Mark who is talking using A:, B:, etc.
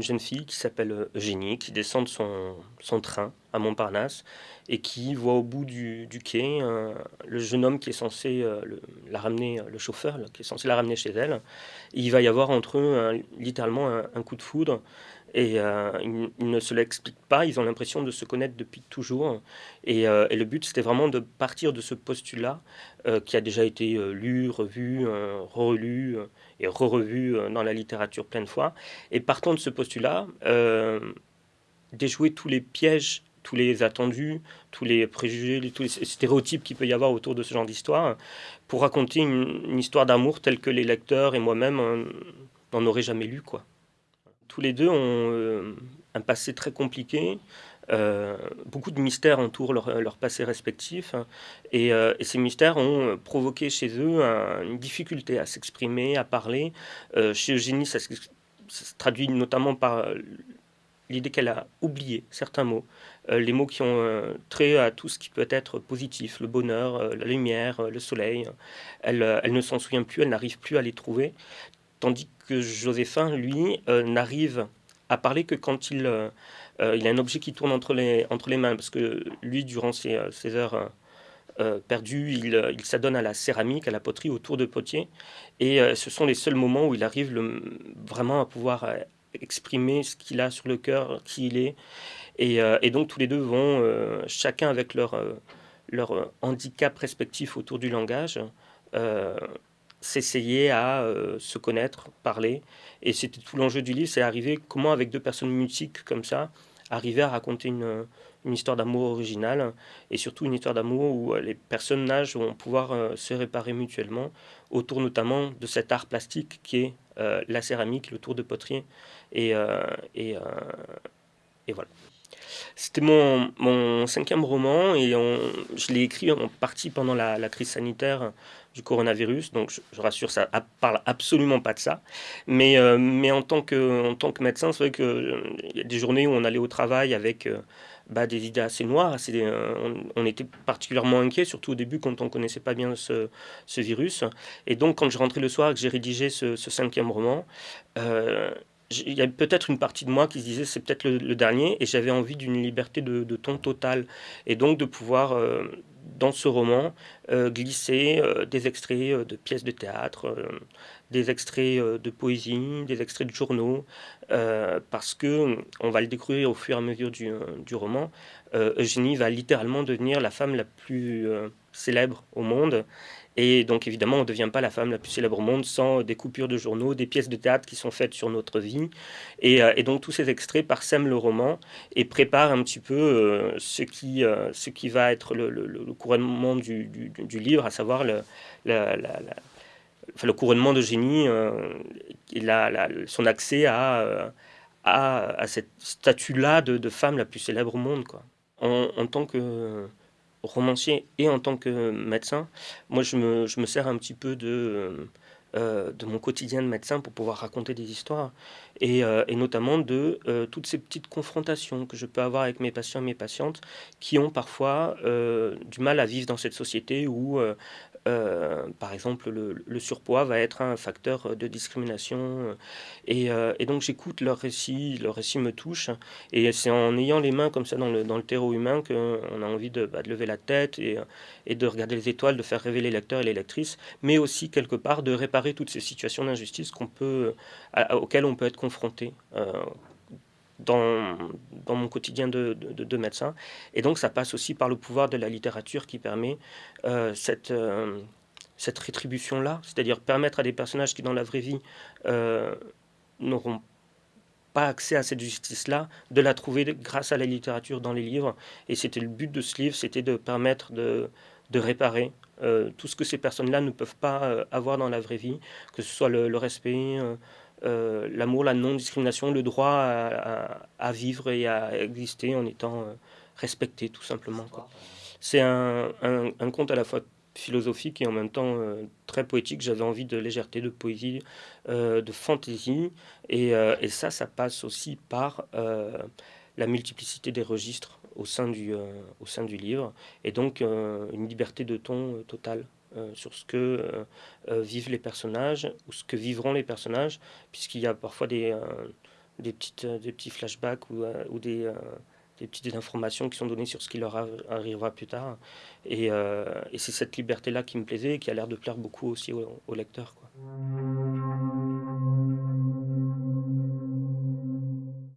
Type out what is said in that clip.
A: jeune fille qui s'appelle Eugénie, qui descend de son, son, train à Montparnasse et qui voit au bout du, quai le jeune homme qui est censé la ramener, le chauffeur qui est censé la ramener chez elle. il va y avoir entre eux littéralement un, coup de foudre et euh, ils, ne se l'expliquent pas, ils ont l'impression de se connaître depuis toujours. Et, euh, le but, c'était vraiment de partir de ce postulat euh, qui a déjà été lu, revu, relu et re-revu dans la littérature plein de fois. Et partant de ce postulat, déjouer tous les pièges tous les attendus, tous les préjugés, tous les stéréotypes qu'il peut y avoir autour de ce genre d'histoire, pour raconter une, une histoire d'amour telle que les lecteurs et moi-même n'en auraient jamais lu. quoi. Tous les deux ont euh, un passé très compliqué. Euh, beaucoup de mystères entourent leur, passé respectif euh, et, ces mystères ont provoqué chez eux une difficulté à s'exprimer, à parler. chez Eugénie, ça, se traduit notamment par l'idée qu'elle a oublié certains mots, les mots qui ont trait à tout ce qui peut être positif, le bonheur, la lumière, le soleil. Elle, elle ne s'en souvient plus, elle n'arrive plus à les trouver. Tandis que Joséphin, lui, euh, n'arrive à parler que quand il, euh, euh, il a un objet qui tourne entre les, entre les mains. Parce que lui, durant ses, heures perdues, il, il s'adonne à la céramique, à la poterie, autour de potiers. Et ce sont les seuls moments où il arrive vraiment à pouvoir exprimer ce qu'il a sur le cœur, qui il est. Et, et donc tous les deux vont, chacun avec leur, leur handicap respectif autour du langage, s'essayer à euh, se connaître, parler. Et c'était tout l'enjeu du livre, c'est arriver comment avec deux personnes mutiques comme ça, arriver à raconter une, histoire d'amour originale et surtout une histoire d'amour où euh, les personnages vont pouvoir euh, se réparer mutuellement autour notamment de cet art plastique qui est la céramique, le tour de poterie et, et voilà. C'était mon, mon, cinquième roman et je l'ai écrit en partie pendant la, crise sanitaire du coronavirus. Donc je, rassure, ça parle absolument pas de ça. Mais, euh, en, tant que, médecin, c'est vrai qu'il euh, y a des journées où on allait au travail avec euh, bah, des idées assez noires. Assez, on, était particulièrement inquiet, surtout au début quand on connaissait pas bien ce, ce, virus. Et donc quand je rentrais le soir et que j'ai rédigé ce, cinquième roman, il y a peut-être une partie de moi qui se disait c'est peut-être le, dernier et j'avais envie d'une liberté de, ton total et donc de pouvoir dans ce roman euh, glisser euh, des extraits euh, de pièces de théâtre, des extraits de poésie, des extraits de journaux, parce que on va le découvrir au fur et à mesure du, du roman. Eugénie va littéralement devenir la femme la plus célèbre au monde et donc évidemment, on ne devient pas la femme la plus célèbre au monde sans des coupures de journaux, des pièces de théâtre qui sont faites sur notre vie. Et, euh, donc tous ces extraits parsèment le roman et préparent un petit peu euh, ce, qui, euh, ce qui va être le, couronnement du, livre, à savoir le, le couronnement de génie, son accès à, à, cette statue-là de, femme la plus célèbre au monde. Quoi. en tant que romancier et en tant que médecin, moi je me, je me sers un petit peu de, euh, euh, de mon quotidien de médecin pour pouvoir raconter des histoires. Et, euh, et notamment de toutes ces petites confrontations que je peux avoir avec mes patients et mes patientes qui ont parfois du mal à vivre dans cette société où euh, par exemple, le, surpoids va être un facteur de discrimination. Euh, et, donc j'écoute leur récit, leur récit me touche. Et c'est en ayant les mains comme ça dans le, dans le terreau humain qu'on a envie de, bah, de, lever la tête et, de regarder les étoiles, de faire rêver les lecteurs et les lectrices, mais aussi quelque part de réparer toutes ces situations d'injustice auxquelles on peut être confronté. Euh, dans, mon quotidien de, de, médecin. Et donc ça passe aussi par le pouvoir de la littérature qui permet euh, cette, euh, cette rétribution-là, c'est-à-dire permettre à des personnages qui dans la vraie vie euh, n'auront pas accès à cette justice-là, de la trouver grâce à la littérature dans les livres. Et c'était le but de ce livre, c'était de permettre de, réparer tout ce que ces personnes-là ne peuvent pas avoir dans la vraie vie, que ce soit le, respect l'amour, la non-discrimination, le droit à, vivre et à exister en étant euh, respecté, tout simplement. C'est un, conte à la fois philosophique et en même temps euh, très poétique. J'avais envie de légèreté, de poésie, de fantaisie. Et, ça, ça passe aussi par la multiplicité des registres au sein du, au sein du livre. Et donc une liberté de ton totale. Euh, sur ce que euh, euh, vivent les personnages ou ce que vivront les personnages, puisqu'il y a parfois des, des, petites, des petits flashbacks ou, ou des, des petites informations qui sont données sur ce qui leur arrivera plus tard. Et, et c'est cette liberté-là qui me plaisait et qui a l'air de plaire beaucoup aussi aux, lecteurs. Quoi.